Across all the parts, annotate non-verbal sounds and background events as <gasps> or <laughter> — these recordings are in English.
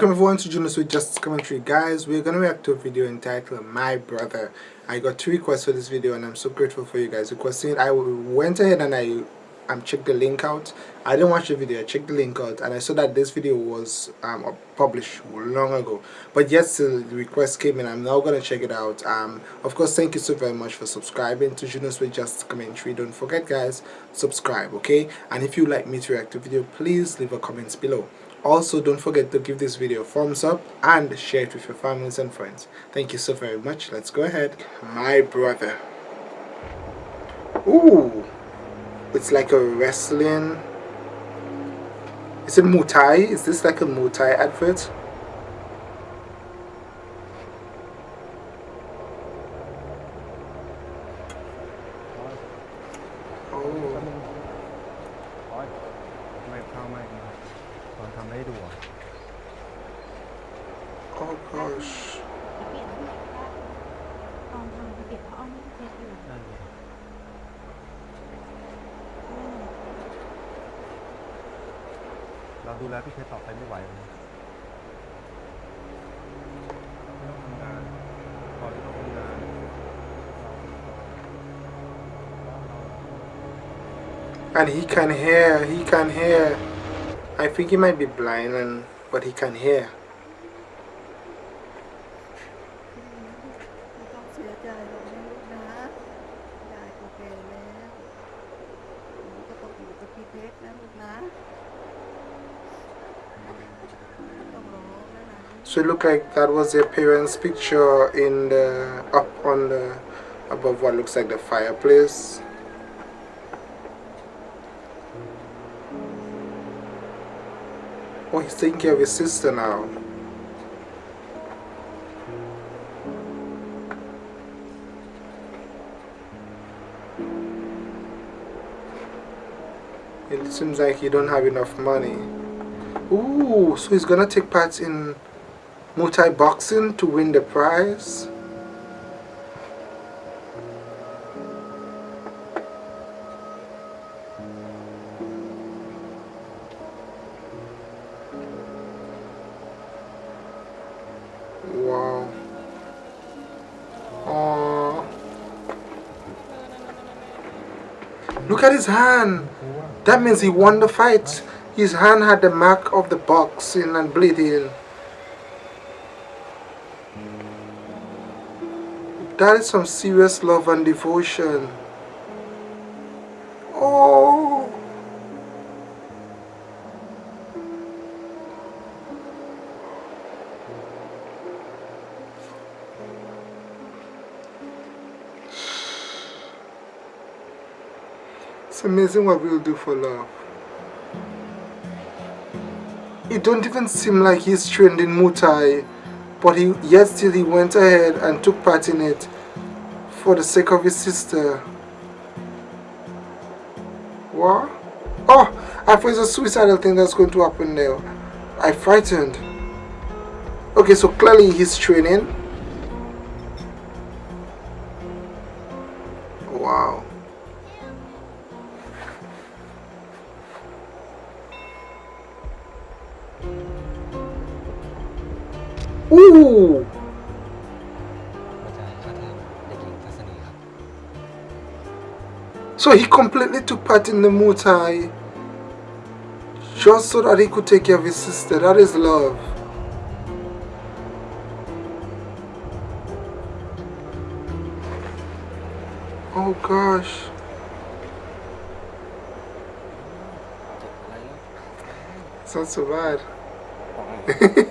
Welcome everyone to Junos with Justice Commentary. Guys, we're going to react to a video entitled My Brother. I got two requests for this video and I'm so grateful for you guys requesting it. I went ahead and I um, checked the link out. I didn't watch the video, I checked the link out and I saw that this video was um, published long ago. But yes, the request came in. I'm now going to check it out. Um, of course, thank you so very much for subscribing to Junos with Justice Commentary. Don't forget guys, subscribe, okay? And if you like me to react to video, please leave a comment below also don't forget to give this video a thumbs up and share it with your families and friends. Thank you so very much. Let's go ahead. My brother. Ooh, it's like a wrestling. Is it Muay Thai? Is this like a Muay Thai advert? เราดูแลพี่เพชรต่อไปไม่ไหวเลยไม่ต้องทำงานพอที่ต้องทำงาน and he can hear he can hear I think he might be blind and but he can hear So it looked like that was their parents picture in the up on the above what looks like the fireplace Oh, he's taking care of his sister now. It seems like you don't have enough money. Ooh, so he's gonna take part in Muay boxing to win the prize. Wow. Aww. Look at his hand. That means he won the fight. His hand had the mark of the boxing and bleeding. That is some serious love and devotion. Oh. It's amazing what we'll do for love. It don't even seem like he's trained in Muay Thai, but he yet still he went ahead and took part in it for the sake of his sister. What? Oh, I it's a suicidal thing that's going to happen now. I frightened. Okay, so clearly he's training. อู้ So he completely took part in the Muay Thai just so that he could take care of his sister. That is love. Oh gosh. It's not so bad. <laughs>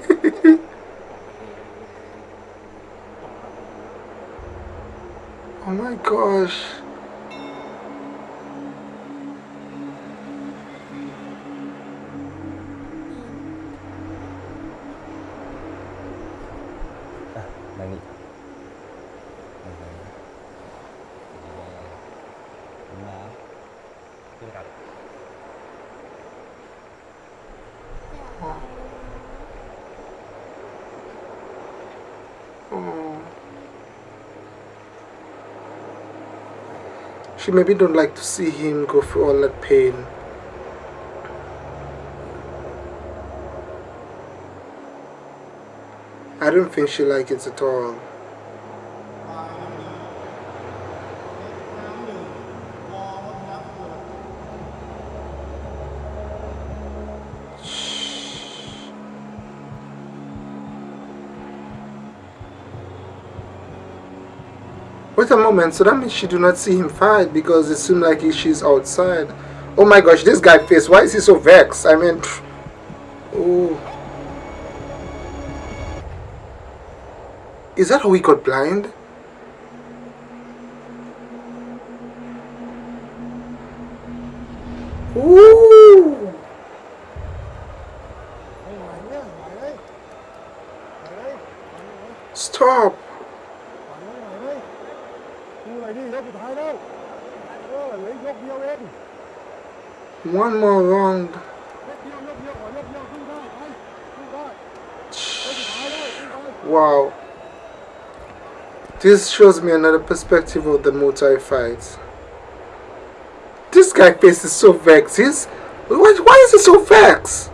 my gosh. Ah, อ่ะ She maybe don't like to see him go through all that pain. I don't think she likes it at all. Wait a moment, so that means she do not see him fight because it seemed like he, she's outside. Oh my gosh, this guy face, why is he so vexed? I mean, pff, oh. Is that how he got blind? Ooh. Stop. ดูอะไรดิยกสุดท้ายแล้วเออเหลือยกเดียวเอง One more round. ยกเดียวยกเดียวขอยกเดียวสู้ได้ไปสู้ได้ยกสุดท้ายแล้วสู้ได้ Wow. This shows me another perspective of the Muay fight. This guy face is so vexed. He's why, why is he so vexed?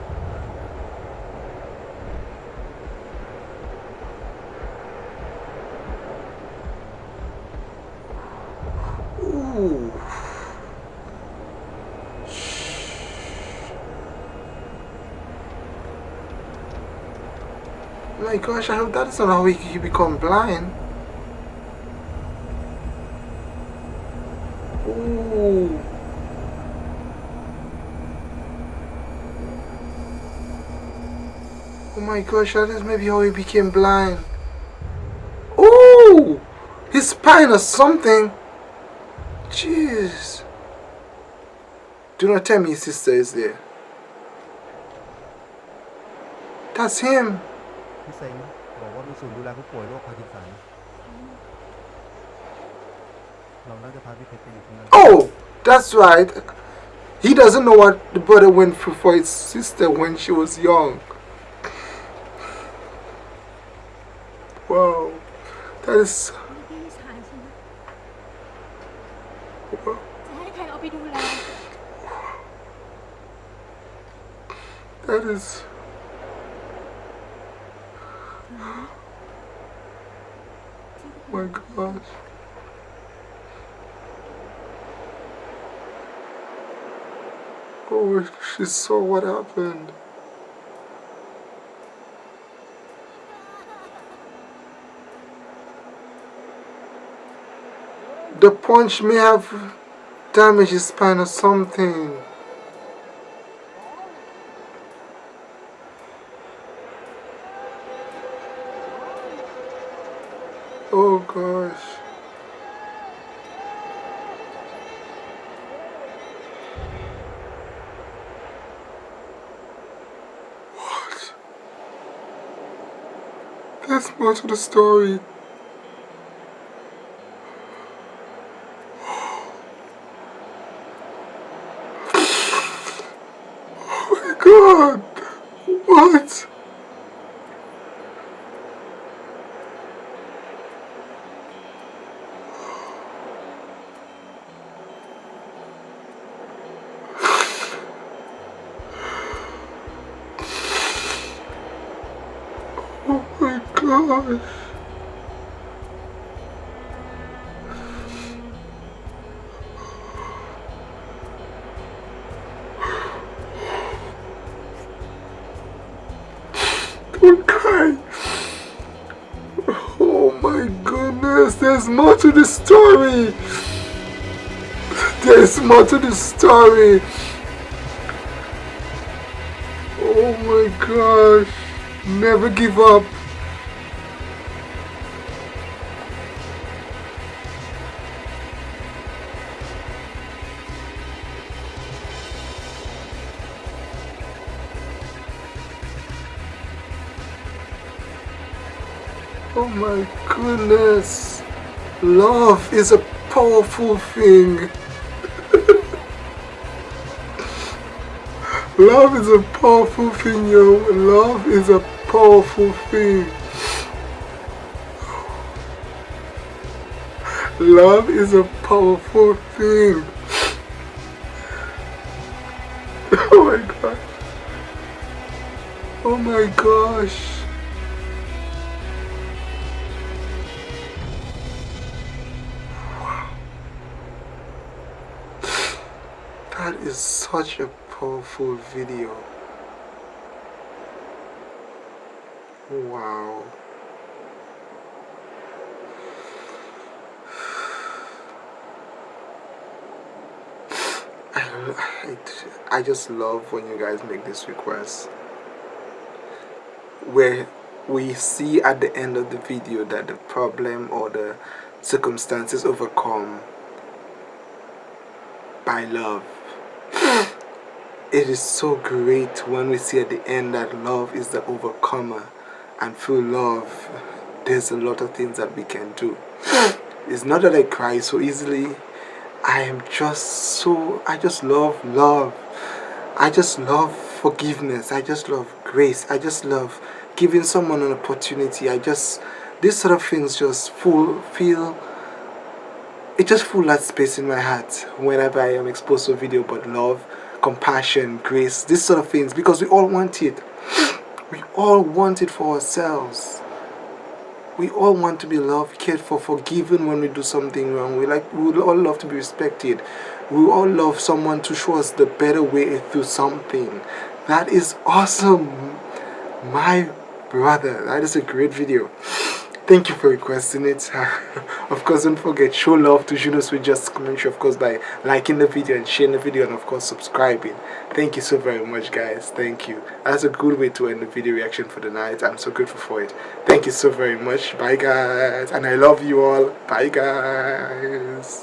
My gosh, I hope that is not how he become blind. Ooh. Oh my gosh, that is maybe how he became blind. Ooh! His spine or something. Jeez. Do not tell me his sister is there. That's him. พี่เซ็งบอกว่ามีศูนย์ดูแลผู้ป่วยโรคพาร์กินสันเราน่าจะพาพี่เพชรไปอยู่ตรงนั้น Oh, that's right. He doesn't know what the brother went through for his sister when she was young. Wow, that is. นี่พี่ชายใช่ไหม wow, จะให้ใครเอาไปดูแล That is. Oh my gosh. Oh, she saw what happened. The punch may have damaged his spine or something. Oh gosh. What? There's more to the story. Oh my god! What? Oh gosh. Don't. Oh my goodness, there's more to the story. There's more to the story. Oh my gosh. Never give up. My goodness. Love is a powerful thing. <laughs> Love is a powerful thing, yo. Love is a powerful thing. Love is a powerful thing. <laughs> Oh my god. Oh my gosh. Is such a powerful video. Wow. <sighs> I, I just love when you guys make this request. Where we see at the end of the video that the problem or the circumstances overcome by love it is so great when we see at the end that love is the overcomer. And through love there's a lot of things that we can do. <gasps> It's not that I cry so easily. I am just so I just love love. I just love forgiveness. I just love grace. I just love giving someone an opportunity. I just these sort of things just full feel it just full that space in my heart whenever I am exposed to video about love compassion grace these sort of things because we all want it we all want it for ourselves we all want to be loved, cared for, forgiven when we do something wrong. We like we all love to be respected. We all love someone to show us the better way through something. That is awesome. My brother, that is a great video. Thank you for requesting it. <laughs> of course, don't forget, show love to Junos with Just Commentary, of course, by liking the video and sharing the video, and of course, subscribing. Thank you so very much, guys. Thank you. That's a good way to end the video reaction for the night. I'm so grateful for it. Thank you so very much. Bye, guys. And I love you all. Bye, guys.